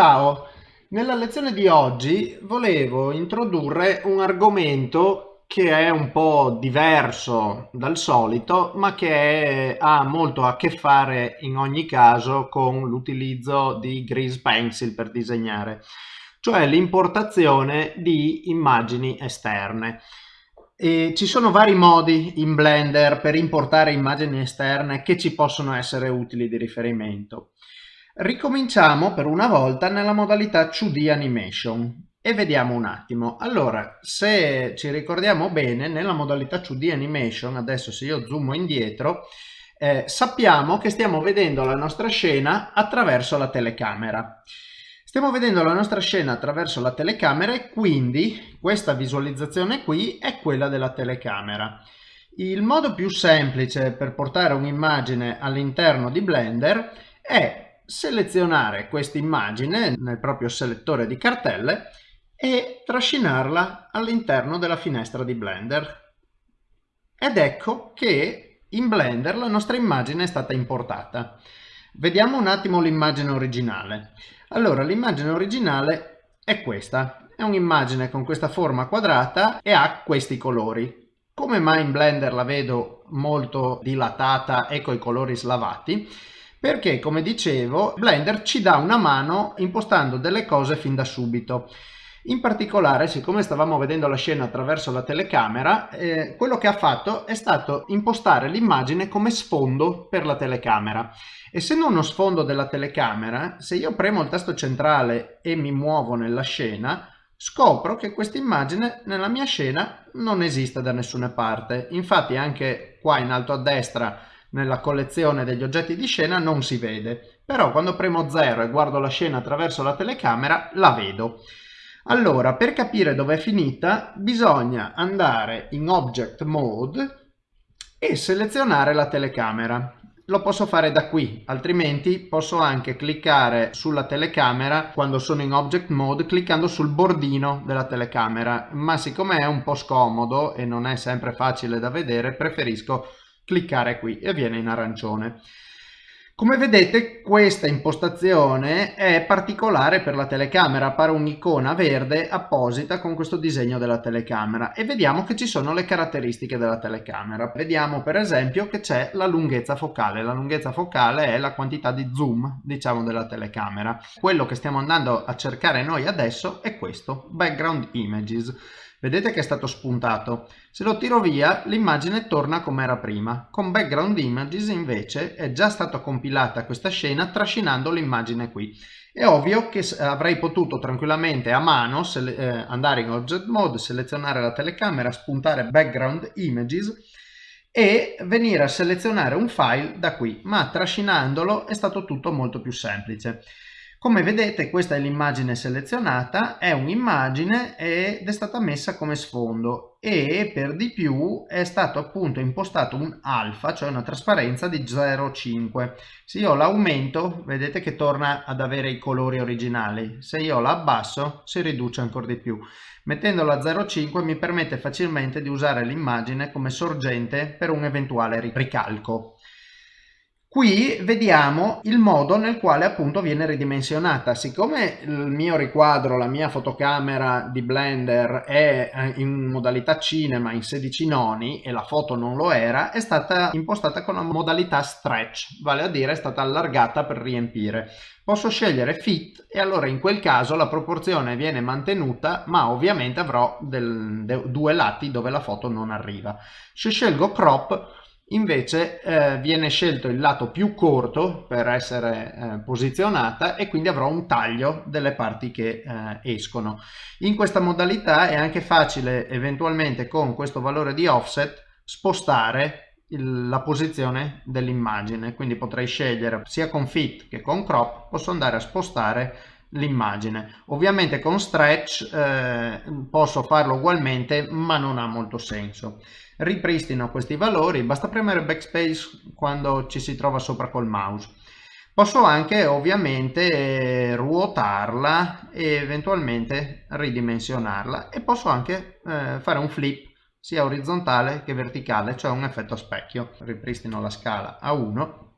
Ciao, nella lezione di oggi volevo introdurre un argomento che è un po' diverso dal solito ma che è, ha molto a che fare in ogni caso con l'utilizzo di Grease Pencil per disegnare, cioè l'importazione di immagini esterne. E ci sono vari modi in Blender per importare immagini esterne che ci possono essere utili di riferimento. Ricominciamo per una volta nella modalità 2D Animation e vediamo un attimo. Allora, se ci ricordiamo bene, nella modalità 2D Animation, adesso se io zoomo indietro, eh, sappiamo che stiamo vedendo la nostra scena attraverso la telecamera. Stiamo vedendo la nostra scena attraverso la telecamera e quindi questa visualizzazione qui è quella della telecamera. Il modo più semplice per portare un'immagine all'interno di Blender è selezionare questa immagine nel proprio selettore di cartelle e trascinarla all'interno della finestra di Blender. Ed ecco che in Blender la nostra immagine è stata importata. Vediamo un attimo l'immagine originale. Allora, l'immagine originale è questa. È un'immagine con questa forma quadrata e ha questi colori. Come mai in Blender la vedo molto dilatata e con i colori slavati? Perché, come dicevo, Blender ci dà una mano impostando delle cose fin da subito. In particolare, siccome stavamo vedendo la scena attraverso la telecamera, eh, quello che ha fatto è stato impostare l'immagine come sfondo per la telecamera. Essendo uno sfondo della telecamera, se io premo il tasto centrale e mi muovo nella scena, scopro che questa immagine nella mia scena non esiste da nessuna parte. Infatti anche qua in alto a destra nella collezione degli oggetti di scena non si vede, però quando premo 0 e guardo la scena attraverso la telecamera la vedo. Allora, per capire dove è finita, bisogna andare in Object Mode e selezionare la telecamera. Lo posso fare da qui, altrimenti posso anche cliccare sulla telecamera quando sono in object mode cliccando sul bordino della telecamera, ma siccome è un po' scomodo e non è sempre facile da vedere, preferisco cliccare qui e viene in arancione. Come vedete questa impostazione è particolare per la telecamera, appare un'icona verde apposita con questo disegno della telecamera e vediamo che ci sono le caratteristiche della telecamera. Vediamo per esempio che c'è la lunghezza focale, la lunghezza focale è la quantità di zoom diciamo della telecamera. Quello che stiamo andando a cercare noi adesso è questo, background images. Vedete che è stato spuntato. Se lo tiro via l'immagine torna come era prima. Con background images invece è già stata compilata questa scena trascinando l'immagine qui. È ovvio che avrei potuto tranquillamente a mano eh, andare in object mode, selezionare la telecamera, spuntare background images e venire a selezionare un file da qui, ma trascinandolo è stato tutto molto più semplice. Come vedete questa è l'immagine selezionata, è un'immagine ed è stata messa come sfondo e per di più è stato appunto impostato un alfa, cioè una trasparenza di 0,5. Se io l'aumento vedete che torna ad avere i colori originali, se io la abbasso si riduce ancora di più. Mettendola a 0,5 mi permette facilmente di usare l'immagine come sorgente per un eventuale ricalco. Qui vediamo il modo nel quale appunto viene ridimensionata. Siccome il mio riquadro, la mia fotocamera di Blender è eh, in modalità cinema in 16 noni e la foto non lo era, è stata impostata con la modalità stretch, vale a dire è stata allargata per riempire. Posso scegliere fit e allora in quel caso la proporzione viene mantenuta ma ovviamente avrò del, de, due lati dove la foto non arriva. Se scelgo crop invece eh, viene scelto il lato più corto per essere eh, posizionata e quindi avrò un taglio delle parti che eh, escono. In questa modalità è anche facile eventualmente con questo valore di offset spostare il, la posizione dell'immagine, quindi potrei scegliere sia con fit che con crop, posso andare a spostare l'immagine. Ovviamente con stretch eh, posso farlo ugualmente ma non ha molto senso ripristino questi valori, basta premere backspace quando ci si trova sopra col mouse. Posso anche ovviamente ruotarla e eventualmente ridimensionarla e posso anche eh, fare un flip sia orizzontale che verticale, cioè un effetto specchio. Ripristino la scala a 1.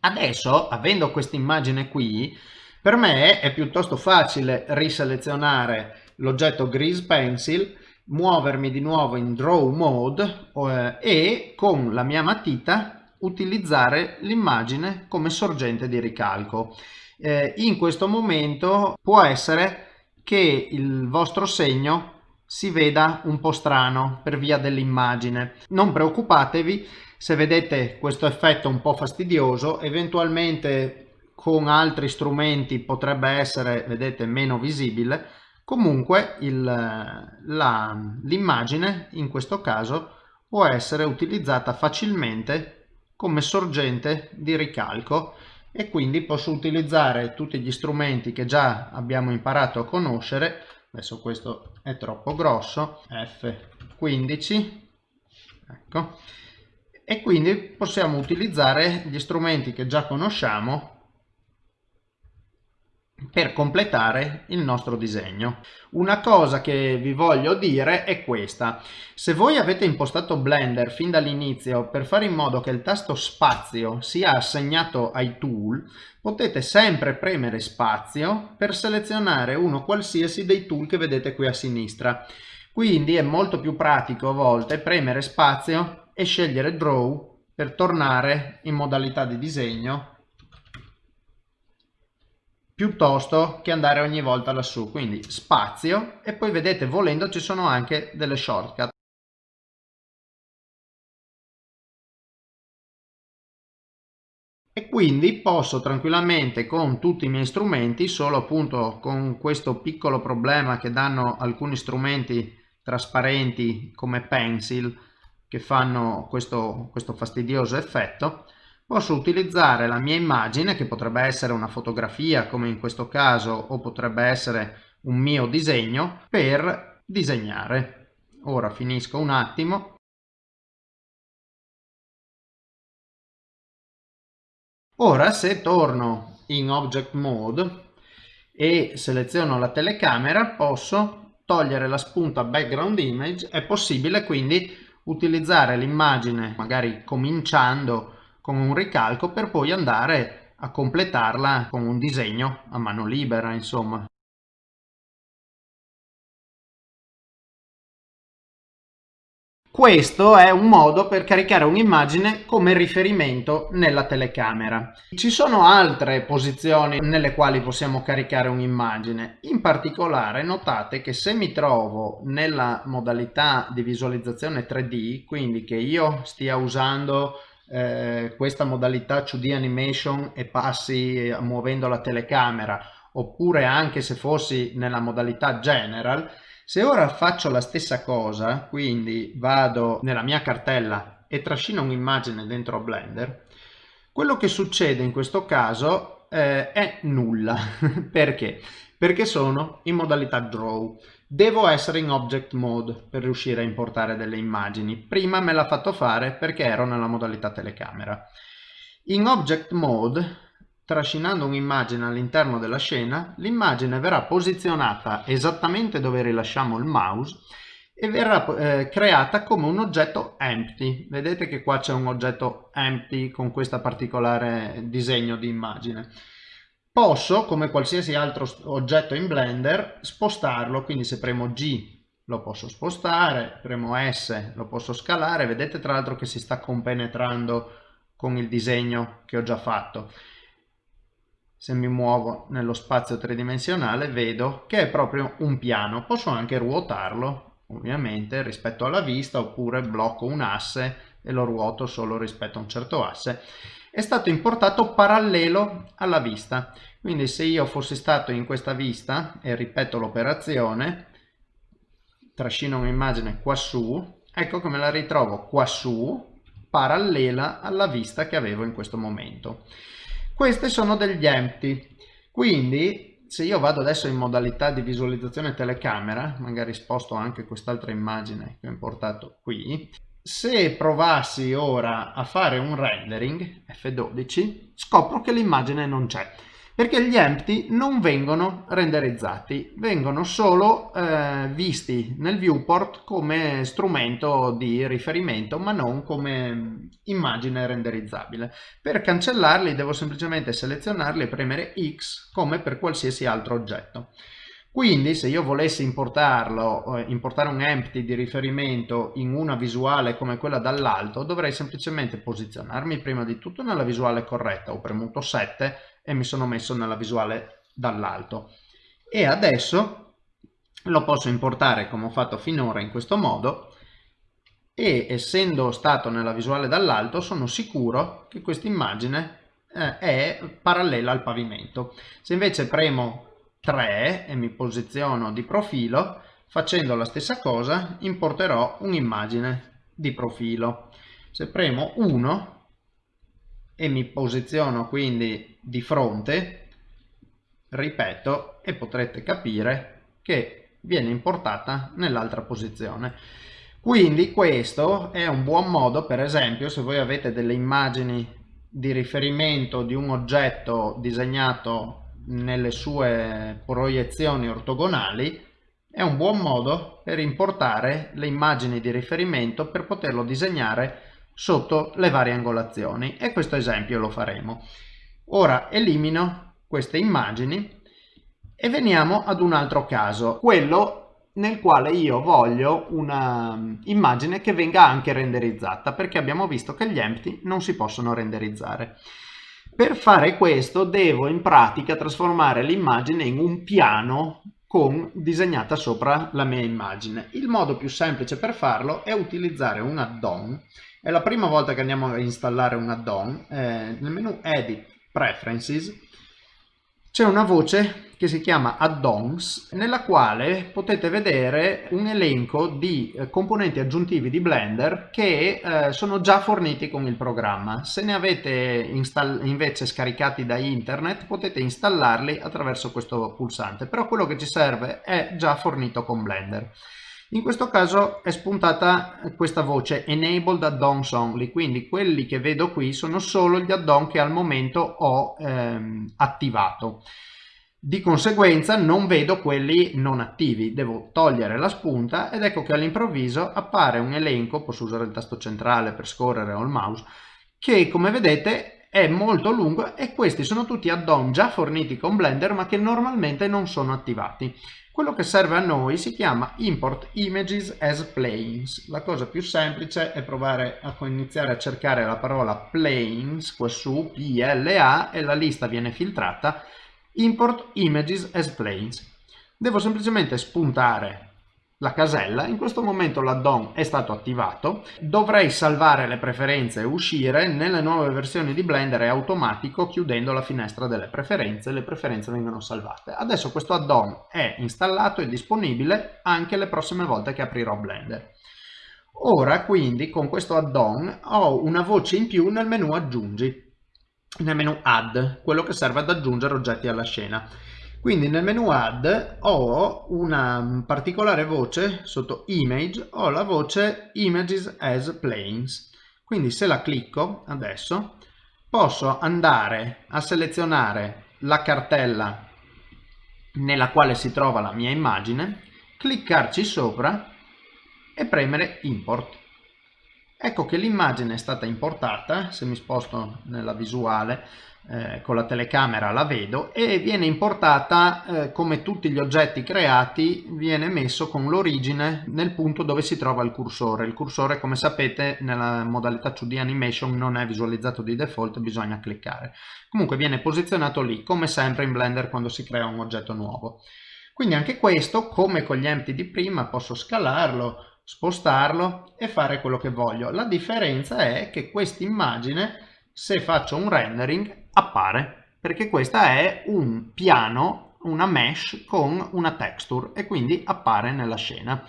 Adesso, avendo questa immagine qui, Per me è piuttosto facile riselezionare l'oggetto Grease Pencil, muovermi di nuovo in Draw Mode eh, e con la mia matita utilizzare l'immagine come sorgente di ricalco. Eh, in questo momento può essere che il vostro segno si veda un po' strano per via dell'immagine. Non preoccupatevi se vedete questo effetto un po' fastidioso, eventualmente con altri strumenti potrebbe essere, vedete, meno visibile. Comunque l'immagine in questo caso può essere utilizzata facilmente come sorgente di ricalco e quindi posso utilizzare tutti gli strumenti che già abbiamo imparato a conoscere. Adesso questo è troppo grosso F15 ecco. E quindi possiamo utilizzare gli strumenti che già conosciamo per completare il nostro disegno. Una cosa che vi voglio dire è questa. Se voi avete impostato Blender fin dall'inizio per fare in modo che il tasto spazio sia assegnato ai tool, potete sempre premere spazio per selezionare uno qualsiasi dei tool che vedete qui a sinistra. Quindi è molto più pratico a volte premere spazio e scegliere Draw per tornare in modalità di disegno piuttosto che andare ogni volta lassù. Quindi spazio e poi vedete volendo ci sono anche delle shortcut. E quindi posso tranquillamente con tutti i miei strumenti solo appunto con questo piccolo problema che danno alcuni strumenti trasparenti come pencil che fanno questo, questo fastidioso effetto posso utilizzare la mia immagine che potrebbe essere una fotografia come in questo caso o potrebbe essere un mio disegno per disegnare. Ora finisco un attimo. Ora se torno in object mode e seleziono la telecamera posso togliere la spunta background image. È possibile quindi utilizzare l'immagine magari cominciando con un ricalco per poi andare a completarla con un disegno a mano libera insomma Questo è un modo per caricare un'immagine come riferimento nella telecamera. Ci sono altre posizioni nelle quali possiamo caricare un'immagine. In particolare notate che se mi trovo nella modalità di visualizzazione 3D, quindi che io stia usando eh, questa modalità 2D animation e passi eh, muovendo la telecamera oppure anche se fossi nella modalità general se ora faccio la stessa cosa quindi vado nella mia cartella e trascino un'immagine dentro Blender quello che succede in questo caso eh, è nulla perché? perché sono in modalità draw Devo essere in object mode per riuscire a importare delle immagini. Prima me l'ha fatto fare perché ero nella modalità telecamera. In object mode, trascinando un'immagine all'interno della scena, l'immagine verrà posizionata esattamente dove rilasciamo il mouse e verrà eh, creata come un oggetto empty. Vedete che qua c'è un oggetto empty con questo particolare disegno di immagine. Posso, come qualsiasi altro oggetto in Blender, spostarlo, quindi se premo G lo posso spostare, premo S lo posso scalare, vedete tra l'altro che si sta compenetrando con il disegno che ho già fatto. Se mi muovo nello spazio tridimensionale vedo che è proprio un piano, posso anche ruotarlo ovviamente rispetto alla vista oppure blocco un asse e lo ruoto solo rispetto a un certo asse è stato importato parallelo alla vista. Quindi se io fossi stato in questa vista e ripeto l'operazione, trascino un'immagine qua su, ecco che me la ritrovo qua su, parallela alla vista che avevo in questo momento. Queste sono degli empty, quindi se io vado adesso in modalità di visualizzazione telecamera, magari sposto anche quest'altra immagine che ho importato qui, se provassi ora a fare un rendering F12 scopro che l'immagine non c'è perché gli empty non vengono renderizzati, vengono solo eh, visti nel viewport come strumento di riferimento ma non come immagine renderizzabile. Per cancellarli devo semplicemente selezionarli e premere X come per qualsiasi altro oggetto. Quindi se io volessi importarlo, eh, importare un empty di riferimento in una visuale come quella dall'alto, dovrei semplicemente posizionarmi prima di tutto nella visuale corretta. Ho premuto 7 e mi sono messo nella visuale dall'alto. E adesso lo posso importare come ho fatto finora in questo modo e essendo stato nella visuale dall'alto sono sicuro che questa immagine eh, è parallela al pavimento. Se invece premo 3 e mi posiziono di profilo, facendo la stessa cosa importerò un'immagine di profilo. Se premo 1 e mi posiziono quindi di fronte, ripeto, e potrete capire che viene importata nell'altra posizione. Quindi questo è un buon modo, per esempio, se voi avete delle immagini di riferimento di un oggetto disegnato nelle sue proiezioni ortogonali è un buon modo per importare le immagini di riferimento per poterlo disegnare sotto le varie angolazioni e questo esempio lo faremo. Ora elimino queste immagini e veniamo ad un altro caso, quello nel quale io voglio una immagine che venga anche renderizzata perché abbiamo visto che gli empty non si possono renderizzare. Per fare questo devo in pratica trasformare l'immagine in un piano con disegnata sopra la mia immagine. Il modo più semplice per farlo è utilizzare un add-on. È la prima volta che andiamo a installare un add-on. Eh, nel menu Edit Preferences c'è una voce che si chiama add-ons nella quale potete vedere un elenco di eh, componenti aggiuntivi di Blender che eh, sono già forniti con il programma. Se ne avete invece scaricati da internet potete installarli attraverso questo pulsante, però quello che ci serve è già fornito con Blender. In questo caso è spuntata questa voce Enabled Add-ons Only, quindi quelli che vedo qui sono solo gli add-on che al momento ho ehm, attivato. Di conseguenza non vedo quelli non attivi, devo togliere la spunta ed ecco che all'improvviso appare un elenco, posso usare il tasto centrale per scorrere o il mouse, che come vedete è molto lungo e questi sono tutti add-on già forniti con Blender ma che normalmente non sono attivati. Quello che serve a noi si chiama Import Images as Planes. La cosa più semplice è provare a iniziare a cercare la parola Planes qua su, PLA, e la lista viene filtrata. Import Images as Planes. Devo semplicemente spuntare la casella, in questo momento l'addon è stato attivato, dovrei salvare le preferenze e uscire, nelle nuove versioni di Blender è automatico chiudendo la finestra delle preferenze, le preferenze vengono salvate. Adesso questo addon è installato e disponibile anche le prossime volte che aprirò Blender. Ora quindi con questo addon ho una voce in più nel menu aggiungi, nel menu add, quello che serve ad aggiungere oggetti alla scena. Quindi nel menu add ho una particolare voce sotto image, ho la voce images as planes. Quindi se la clicco adesso posso andare a selezionare la cartella nella quale si trova la mia immagine, cliccarci sopra e premere import. Ecco che l'immagine è stata importata, se mi sposto nella visuale eh, con la telecamera la vedo e viene importata eh, come tutti gli oggetti creati viene messo con l'origine nel punto dove si trova il cursore. Il cursore come sapete nella modalità 2D animation non è visualizzato di default, bisogna cliccare. Comunque viene posizionato lì come sempre in Blender quando si crea un oggetto nuovo. Quindi anche questo come con gli empty di prima posso scalarlo, spostarlo e fare quello che voglio. La differenza è che questa immagine se faccio un rendering appare perché questa è un piano, una mesh con una texture e quindi appare nella scena.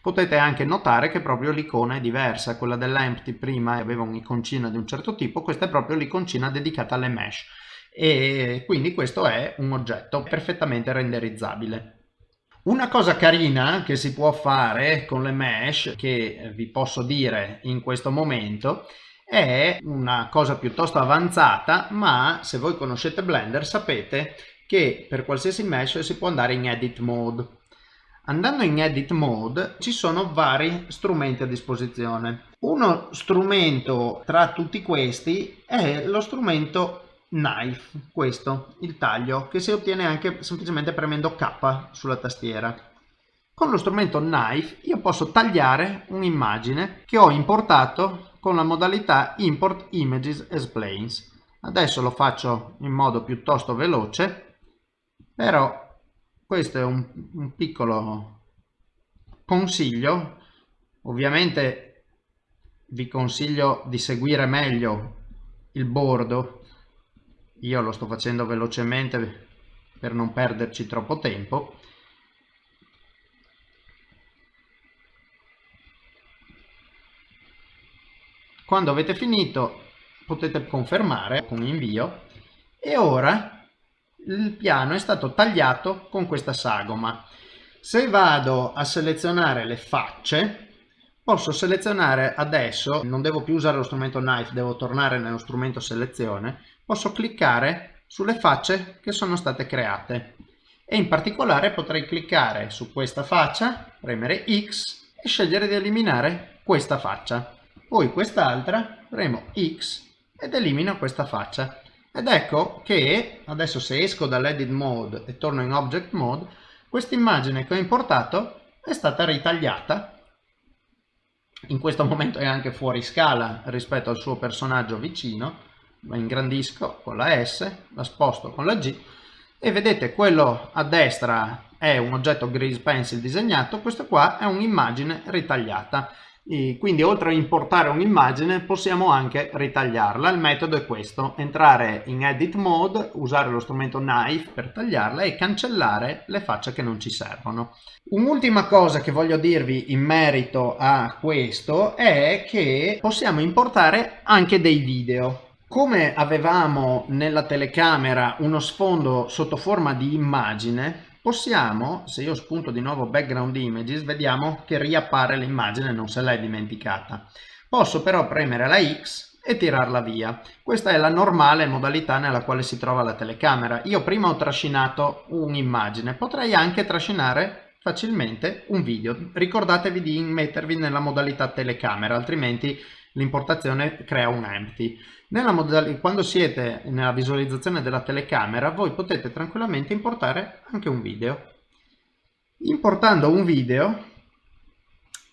Potete anche notare che proprio l'icona è diversa, quella dell'empty prima aveva un'iconcina di un certo tipo, questa è proprio l'iconcina dedicata alle mesh e quindi questo è un oggetto perfettamente renderizzabile. Una cosa carina che si può fare con le mesh, che vi posso dire in questo momento, è una cosa piuttosto avanzata ma se voi conoscete Blender sapete che per qualsiasi mesh si può andare in edit mode. Andando in edit mode ci sono vari strumenti a disposizione. Uno strumento tra tutti questi è lo strumento knife questo il taglio che si ottiene anche semplicemente premendo K sulla tastiera con lo strumento knife io posso tagliare un'immagine che ho importato con la modalità import images as planes. Adesso lo faccio in modo piuttosto veloce, però questo è un, un piccolo consiglio. Ovviamente vi consiglio di seguire meglio il bordo. Io lo sto facendo velocemente per non perderci troppo tempo Quando avete finito potete confermare con invio e ora il piano è stato tagliato con questa sagoma. Se vado a selezionare le facce posso selezionare adesso, non devo più usare lo strumento knife, devo tornare nello strumento selezione, posso cliccare sulle facce che sono state create. E in particolare potrei cliccare su questa faccia, premere X e scegliere di eliminare questa faccia. Poi quest'altra premo X ed elimino questa faccia. Ed ecco che adesso se esco dall'edit mode e torno in object mode questa immagine che ho importato è stata ritagliata in questo momento è anche fuori scala rispetto al suo personaggio vicino la ingrandisco con la S la sposto con la G e vedete quello a destra è un oggetto grease pencil disegnato questo qua è un'immagine ritagliata e quindi oltre a importare un'immagine possiamo anche ritagliarla. Il metodo è questo, entrare in edit mode, usare lo strumento knife per tagliarla e cancellare le facce che non ci servono. Un'ultima cosa che voglio dirvi in merito a questo è che possiamo importare anche dei video. Come avevamo nella telecamera uno sfondo sotto forma di immagine, possiamo, se io spunto di nuovo background images, vediamo che riappare l'immagine, non se l'è dimenticata. Posso però premere la X e tirarla via. Questa è la normale modalità nella quale si trova la telecamera. Io prima ho trascinato un'immagine, potrei anche trascinare facilmente un video. Ricordatevi di mettervi nella modalità telecamera, altrimenti l'importazione crea un empty. quando siete nella visualizzazione della telecamera voi potete tranquillamente importare anche un video. Importando un video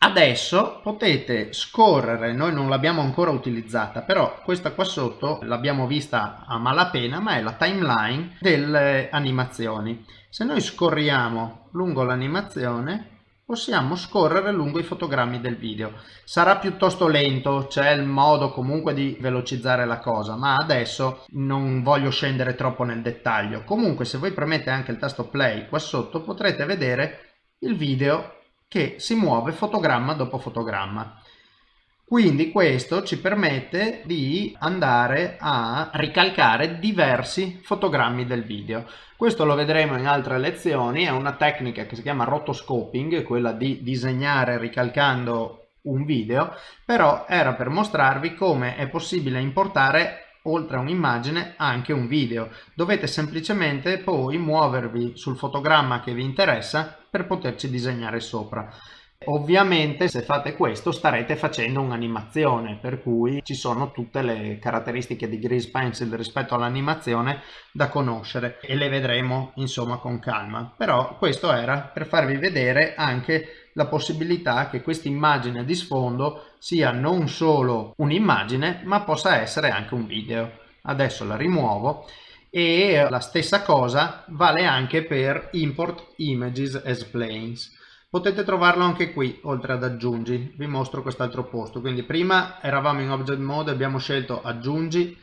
adesso potete scorrere, noi non l'abbiamo ancora utilizzata, però questa qua sotto l'abbiamo vista a malapena, ma è la timeline delle animazioni. Se noi scorriamo lungo l'animazione possiamo scorrere lungo i fotogrammi del video. Sarà piuttosto lento, c'è il modo comunque di velocizzare la cosa, ma adesso non voglio scendere troppo nel dettaglio. Comunque se voi premete anche il tasto play qua sotto potrete vedere il video che si muove fotogramma dopo fotogramma. Quindi questo ci permette di andare a ricalcare diversi fotogrammi del video. Questo lo vedremo in altre lezioni, è una tecnica che si chiama rotoscoping, quella di disegnare ricalcando un video, però era per mostrarvi come è possibile importare oltre a un'immagine anche un video. Dovete semplicemente poi muovervi sul fotogramma che vi interessa per poterci disegnare sopra. Ovviamente se fate questo starete facendo un'animazione per cui ci sono tutte le caratteristiche di Grease Pencil rispetto all'animazione da conoscere e le vedremo insomma con calma. Però questo era per farvi vedere anche la possibilità che questa immagine di sfondo sia non solo un'immagine ma possa essere anche un video. Adesso la rimuovo e la stessa cosa vale anche per import images as planes potete trovarlo anche qui oltre ad aggiungi. Vi mostro quest'altro posto. Quindi prima eravamo in object mode abbiamo scelto aggiungi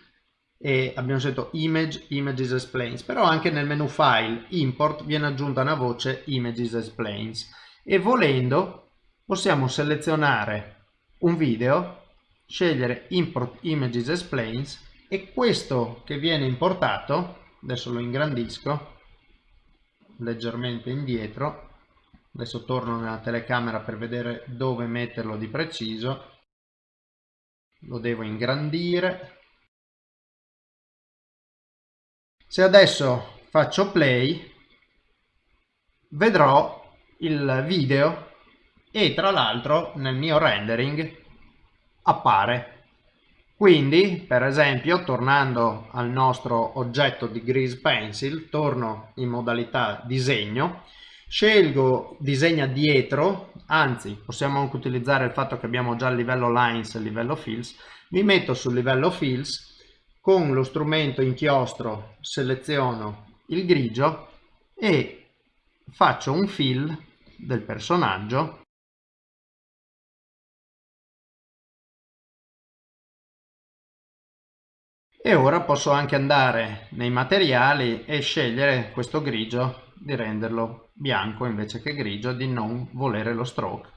e abbiamo scelto image images as planes. Però anche nel menu file import viene aggiunta una voce images as planes. E volendo possiamo selezionare un video scegliere import images as planes e questo che viene importato adesso lo ingrandisco leggermente indietro adesso torno nella telecamera per vedere dove metterlo di preciso lo devo ingrandire. Se adesso faccio play, vedrò il video e tra l'altro nel mio rendering appare. Quindi, per esempio, tornando al nostro oggetto di Grease Pencil, torno in modalità disegno, scelgo disegna dietro, anzi possiamo anche utilizzare il fatto che abbiamo già il livello lines e il livello fills, mi metto sul livello fills, con lo strumento inchiostro seleziono il grigio e faccio un fill del personaggio. E ora posso anche andare nei materiali e scegliere questo grigio di renderlo bianco invece che grigio di non volere lo stroke.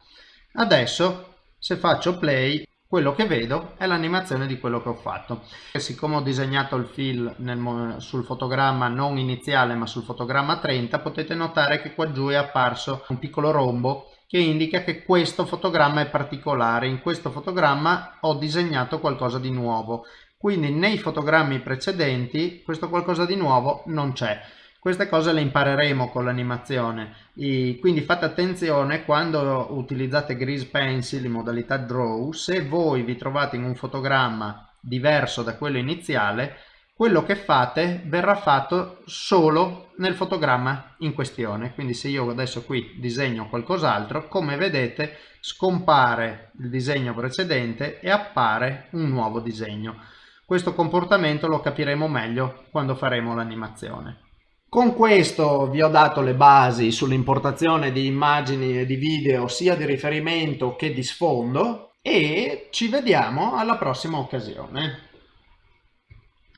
Adesso se faccio play quello che vedo è l'animazione di quello che ho fatto. E siccome ho disegnato il fill nel, sul fotogramma non iniziale ma sul fotogramma 30 potete notare che qua giù è apparso un piccolo rombo che indica che questo fotogramma è particolare. In questo fotogramma ho disegnato qualcosa di nuovo. Quindi nei fotogrammi precedenti questo qualcosa di nuovo non c'è queste cose le impareremo con l'animazione. Quindi fate attenzione quando utilizzate Grease Pencil in modalità Draw se voi vi trovate in un fotogramma diverso da quello iniziale quello che fate verrà fatto solo nel fotogramma in questione. Quindi se io adesso qui disegno qualcos'altro come vedete scompare il disegno precedente e appare un nuovo disegno. Questo comportamento lo capiremo meglio quando faremo l'animazione. Con questo vi ho dato le basi sull'importazione di immagini e di video sia di riferimento che di sfondo e ci vediamo alla prossima occasione.